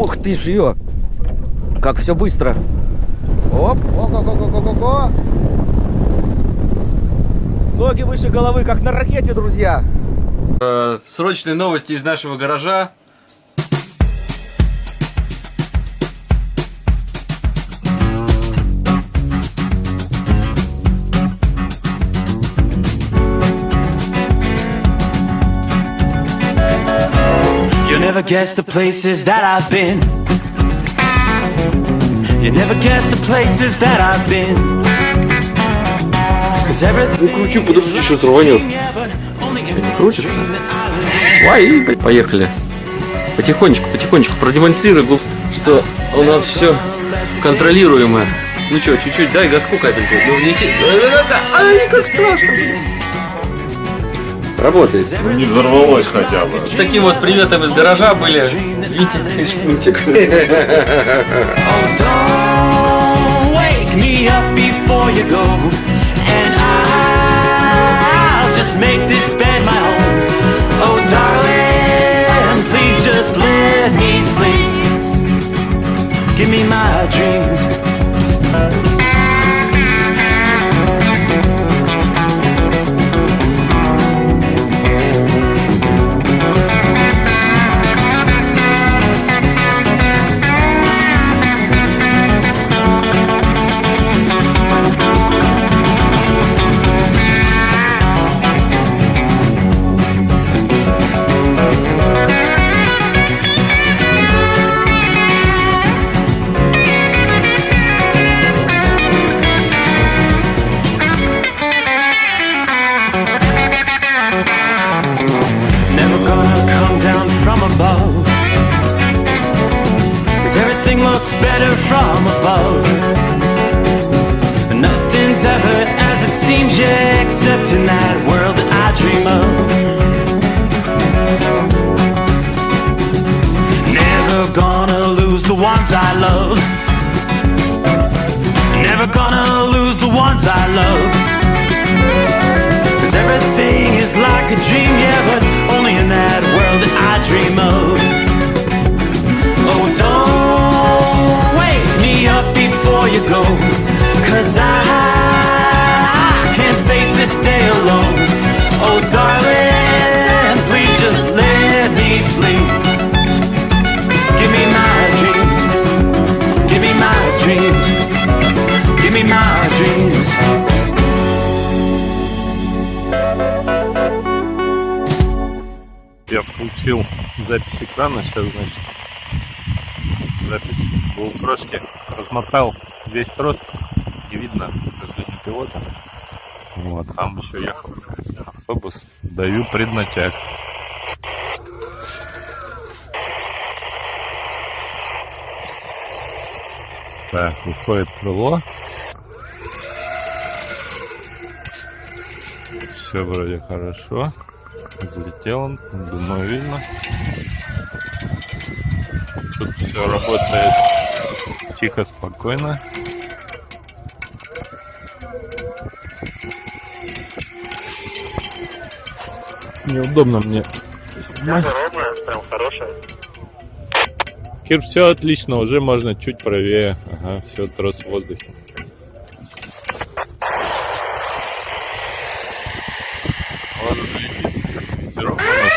Ух ты ж ее! Как все быстро. Оп, о-го-го-го-го-го. Ноги выше головы, как на ракете, друзья. Э, срочные новости из нашего гаража. Guess the places that I've been. You never guess the places that I've been. Cause everything кручу, подожди, сейчас рванет. Крутится? Ой, поехали. Потихонечку, потихонечку продемонстрируй, что у нас все контролируемо. Ну что, чуть-чуть дай газку капельку. Ну внеси. Ай, как страшно. Работает. Ну, не взорвалось хотя бы. С таким вот приветом из гаража были Витик и Шпунтик. Oh, don't wake me up before you go. And I'll just make this bed my home. Oh, darling, please just let me sleep. Give me my dreams. Ever as it seems, yeah, except in that world that I dream of. Never gonna lose the ones I love. Never gonna lose the ones I love. Cause everything is like a dream, yeah, but only in that world that I dream of. Oh, don't wake me up before you go. Cause I alone. Oh, darling, please just let me sleep. Give me my dreams. Give me my dreams. Give me my dreams. Я включил запись экрана, сейчас, значит, запись в GoPro размотал весь трос, не видно, к сожалению, пилота. Вот, там еще ехал автобус, даю преднатяг. Так, выходит крыло. Все вроде хорошо. Взлетел он, думаю, видно. Тут все работает тихо, спокойно. Неудобно мне снимать. прям хорошая. Кир, все отлично, уже можно чуть правее. Ага, все, трос в воздухе. Вот летит ветерок у нас.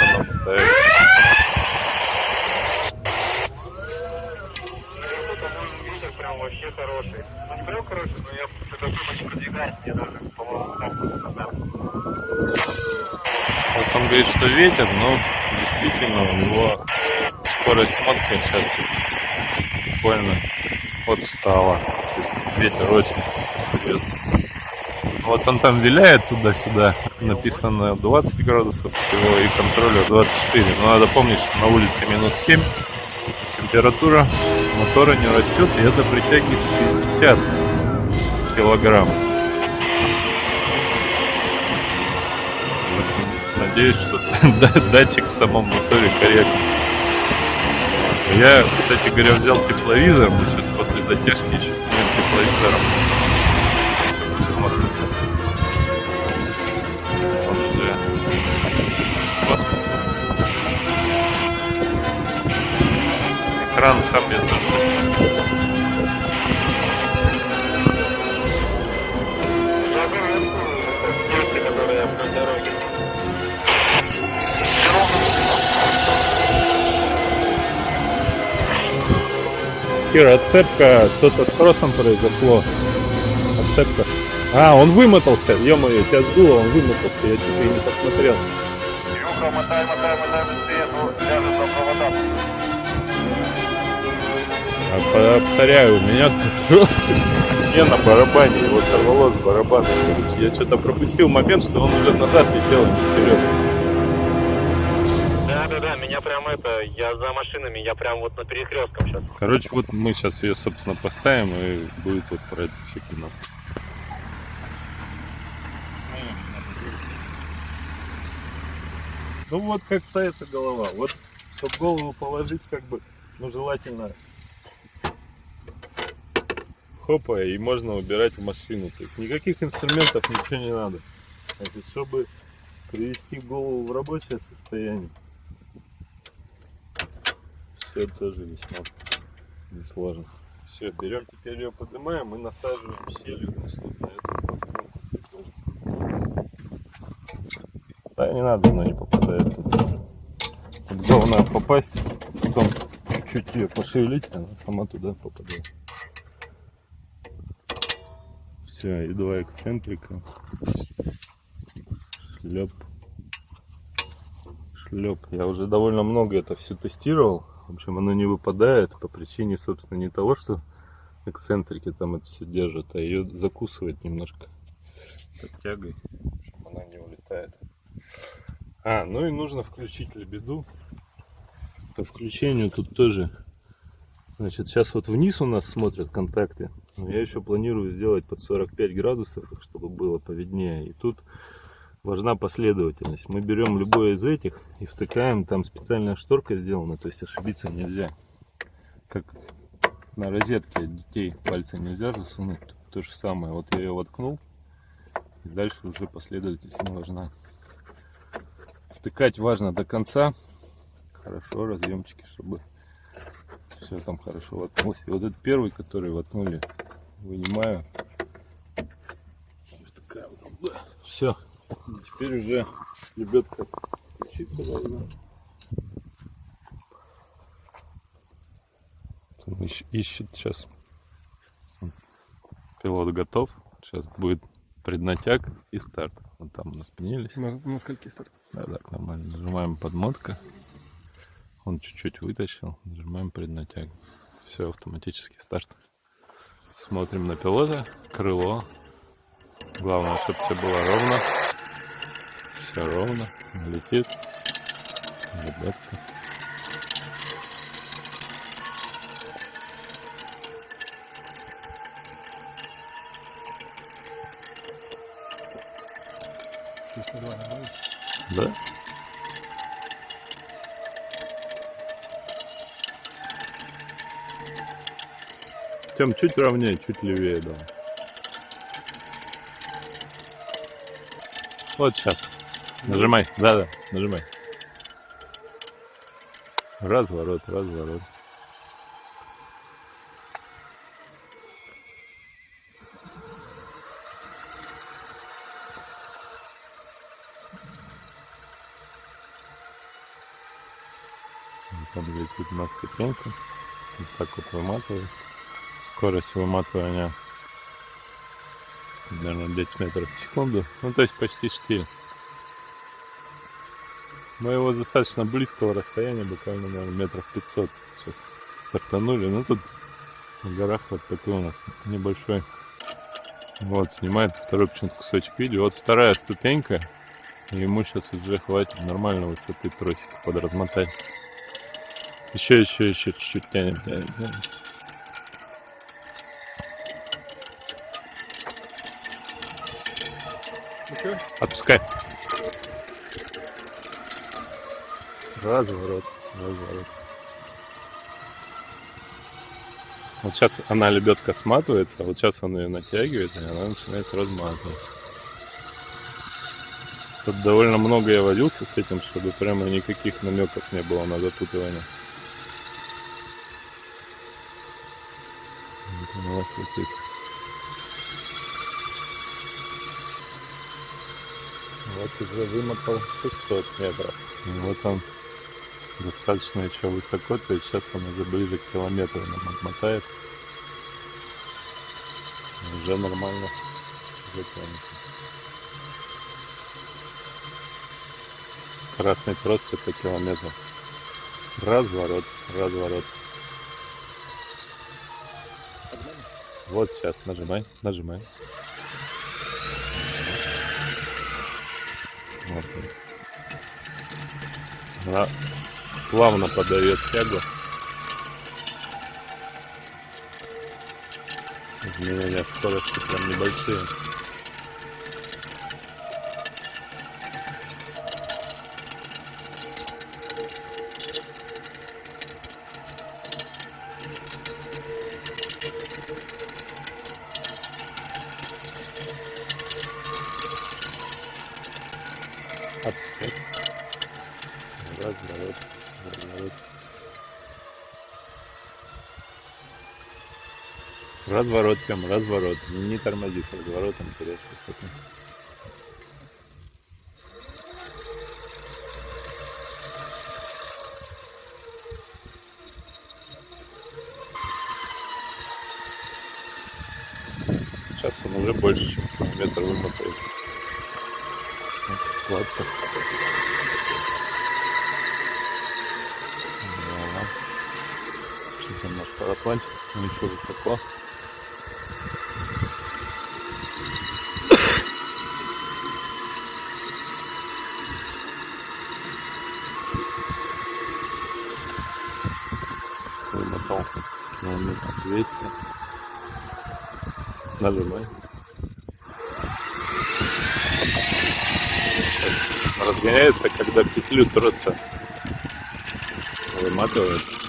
Она мотает. Ветер прям вообще хороший. Ну не прям хороший, но я такой не продвигаюсь, я даже, по-моему, так назад. Вот он говорит, что ветер, но действительно у него скорость смотки сейчас буквально вот встала. То есть ветер очень серьезный. Вот он там виляет туда-сюда. Написано 20 градусов всего и контроля 24. Но надо помнить, что на улице минус 7. Температура мотора не растет, и это притягивает 60 килограмм. Надеюсь, что да- датчик в самом моторе корректный. Я, кстати говоря, взял тепловизор. Мы сейчас после затяжки еще снимем тепловизором. Экран, сам я Кира, отцепка, что-то с тросом произошло. Отцепка. А, он вымотался, ё-моё, тебя сдуло, он вымотался, я что-то и не посмотрел. Илюха, мотай, мотай, мотай быстрее, то ляжет за провода. А повторяю, у меня просто не на барабане, его сорвало с барабана. короче. Я что-то пропустил момент, что он уже назад летел, а не вперед. Это, я за машинами, я прям вот на перекрестком сейчас. Короче, вот мы сейчас ее, собственно, поставим, и будет вот про это все кино. Ну вот как ставится голова. Вот, чтобы голову положить, как бы, ну желательно хопа, и можно убирать в машину. То есть никаких инструментов, ничего не надо. Значит, чтобы привести голову в рабочее состояние, все тоже весьма несложно. Все, берем теперь ее, поднимаем и насаживаем чтобы на эту пластинку прикольно. Да, не надо, она не попадает туда. Тут главное попасть, потом чуть-чуть ее пошевелить, она сама туда попадает. Все, и два эксцентрика. Шлеп. Шлеп. Я уже довольно много это все тестировал. В общем, оно не выпадает по причине, собственно, не того, что эксцентрики там это все держат, а ее закусывает немножко подтягой. В общем, она не улетает. А, ну и нужно включить лебеду. По включению тут тоже. Значит, сейчас вот вниз у нас смотрят контакты. Но я еще планирую сделать под 45 градусов, чтобы было повиднее. И тут важна последовательность. Мы берем любой из этих и втыкаем, там специальная шторка сделана, то есть ошибиться нельзя. Как на розетке детей пальцы нельзя засунуть, то, же самое. Вот я ее воткнул, и дальше уже последовательность не важна. Втыкать важно до конца, хорошо, разъемчики, чтобы все там хорошо воткнулось. И вот этот первый, который воткнули, вынимаю. Все. Теперь уже лебедка включиться должна. Ищ- ищет сейчас. Пилот готов. Сейчас будет преднатяг и старт. Вот там у нас пенились. На, на скольки старт? Да, да, нормально. Нажимаем подмотка. Он чуть-чуть вытащил. Нажимаем преднатяг. Все, автоматический старт. Смотрим на пилота. Крыло. Главное, чтобы все было ровно. Все ровно. Летит. Ребятка. Да? Тем чуть ровнее, чуть левее, да. Вот сейчас. Нажимай. Да, да, нажимай. Разворот, разворот. Там летит маска пенка. Вот так вот выматывает. Скорость выматывания наверное, 10 метров в секунду. Ну, то есть почти штиль. Мы его достаточно близкого расстояния, буквально, наверное, метров 500 сейчас стартанули. Ну, тут в горах вот такой у нас небольшой. Вот, снимает второй почему-то кусочек видео. Вот вторая ступенька. И ему сейчас уже хватит нормальной высоты тросика подразмотать. Еще, еще, еще чуть-чуть тянем, тянем, тянем. Отпускай. Разворот, разворот. Вот сейчас она лебедка сматывается, а вот сейчас он ее натягивает, и она начинает разматываться. Тут довольно много я водился с этим, чтобы прямо никаких намеков не было на запутывание. Вот он у вас летит. Вот уже вымотал 600 метров. И вот он достаточно еще высоко, то есть сейчас он уже ближе к километру нам отмотает. Уже нормально затянет. Красный трос это километр. Разворот, разворот. Вот сейчас нажимай, нажимай. Вот плавно подает тягу. Изменения скорости прям небольшие. Разворот, Тём, разворот. Не тормози с разворотом, теряешь высоту. Сейчас он уже больше, чем километр вымотает. Гладко. Да. Наш парапланчик, он еще высоко. Вымотал километр 200. Нажимай. разгоняется, когда петлю троса выматывает.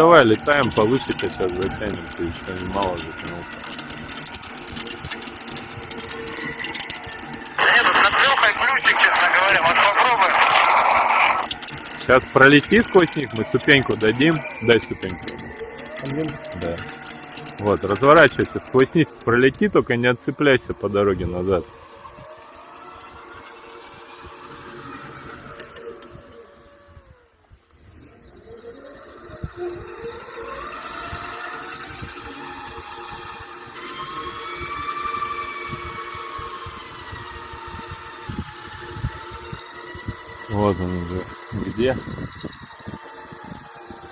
Давай, летаем повыше, сейчас затянем, ты еще немало затянул. Нет, тут над Лехой ключик, честно говоря, вот попробуем. Сейчас пролети сквозь них, мы ступеньку дадим. Дай ступеньку. Да. Вот, разворачивайся, сквозь них пролети, только не отцепляйся по дороге назад. Вот он уже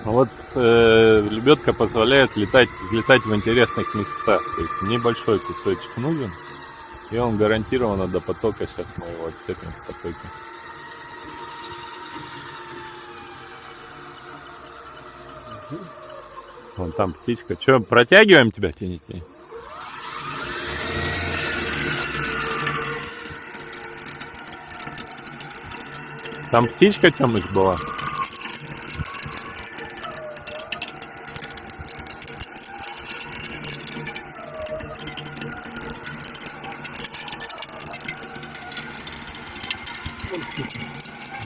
Ну Вот э, лебедка позволяет летать, взлетать в интересных местах. То есть небольшой кусочек нужен. И он гарантированно до потока. Сейчас мы его отцепим в потоке. Вон там птичка. Че, протягиваем тебя, тяни, тяни? Там птичка Тёмыч была.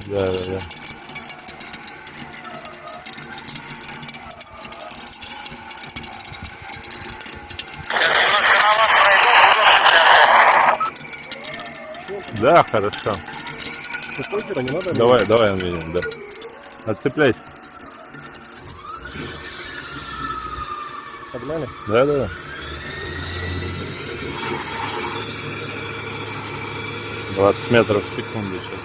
Да, да, да. Немножко на цепляться. Да, хорошо. Давай, давай, видим, да. Отцепляйся. Погнали. Да, да, да. Двадцать метров в секунду сейчас.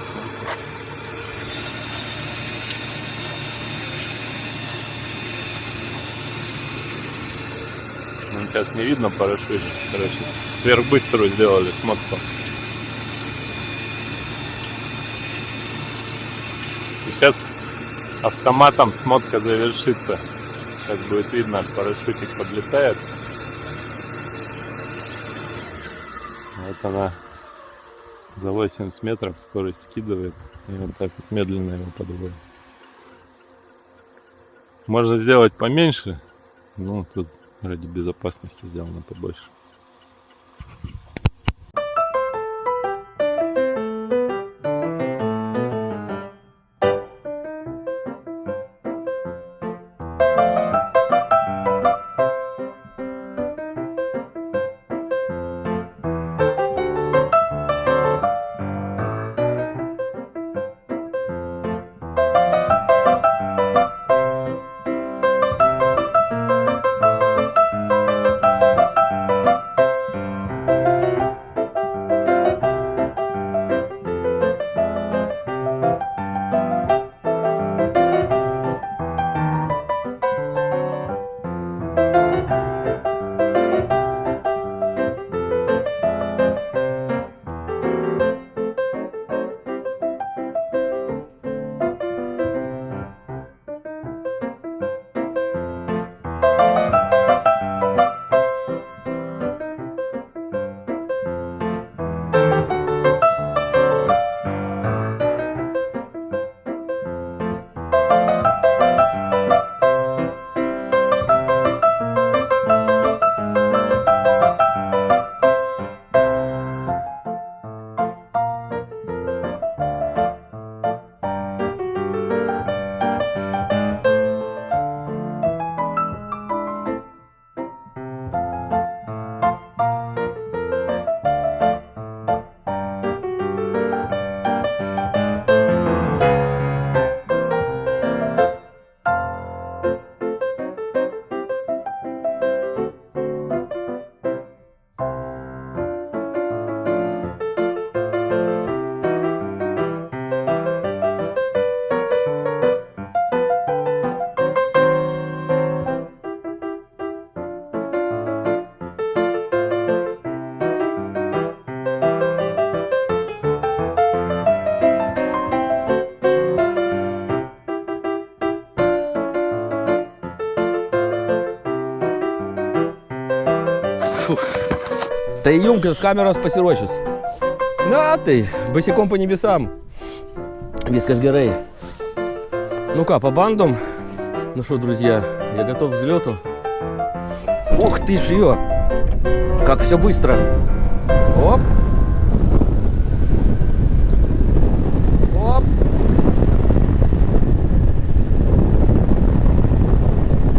Сейчас не видно парашют. Короче, сверхбыструю сделали смотку. Сейчас автоматом смотка завершится. Сейчас будет видно, парашютик подлетает. Вот она За 80 метров скорость скидывает и вот так вот медленно его подводит. Можно сделать поменьше, но тут ради безопасности сделано побольше. Ты Юмкинс, камера спасирочис. На ты, босиком по небесам. Вискас Герей. Ну-ка, по бандам. Ну что, друзья, я готов к взлету. Ух ты ж ее! Как все быстро. Оп.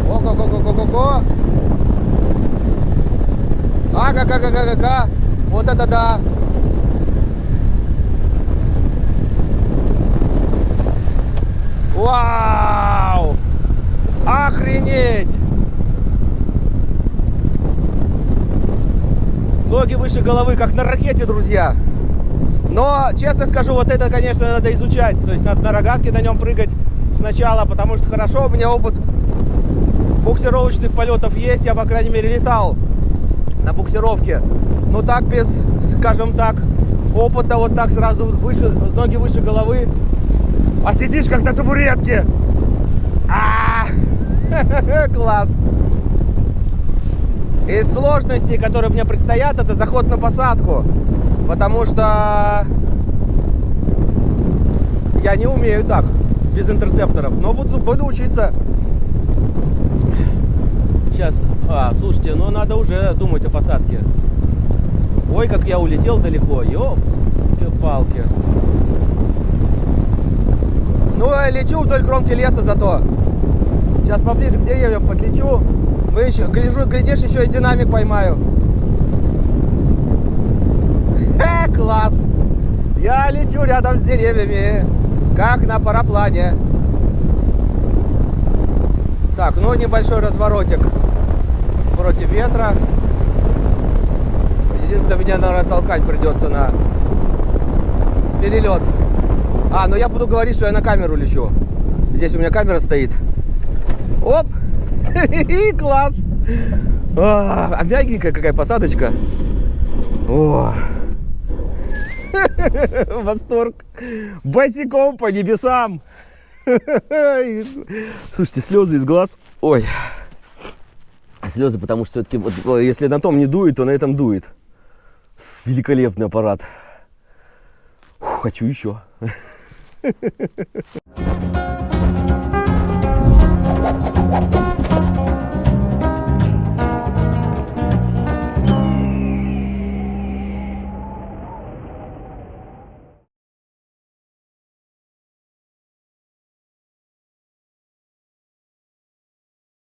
Ого-го-го-го-го-го. Ага-га-га-га-га-га. Вот это да. Вау! Охренеть! Ноги выше головы, как на ракете, друзья. Но, честно скажу, вот это, конечно, надо изучать. То есть надо на рогатке на нем прыгать сначала, потому что хорошо, у меня опыт буксировочных полетов есть. Я, по крайней мере, летал на буксировке. Но так без, скажем так, опыта, вот так сразу выше, ноги выше головы. А сидишь как на табуретке. А, Класс. Из сложностей, которые мне предстоят, это заход на посадку. Потому что я не умею так, без интерцепторов. Но буду, буду учиться. Сейчас, а, слушайте, ну надо уже думать о посадке. Ой, как я улетел далеко, ёпс-палки. Ну, я лечу вдоль кромки леса зато. Сейчас поближе к деревьям подлечу. Вы еще, гляжу, глядишь, еще и динамик поймаю. Э, класс! Я лечу рядом с деревьями, как на параплане. Так, ну небольшой разворотик против ветра. Единственное, меня, наверное, толкать придется на перелет. А, ну я буду говорить, что я на камеру лечу. Здесь у меня камера стоит. Оп! Класс! А, мягенькая какая посадочка. О! Восторг! Босиком по небесам! Слушайте, слезы из глаз. Ой. Слезы, потому что все-таки, вот, если на том не дует, то на этом дует. Великолепный аппарат. хочу еще.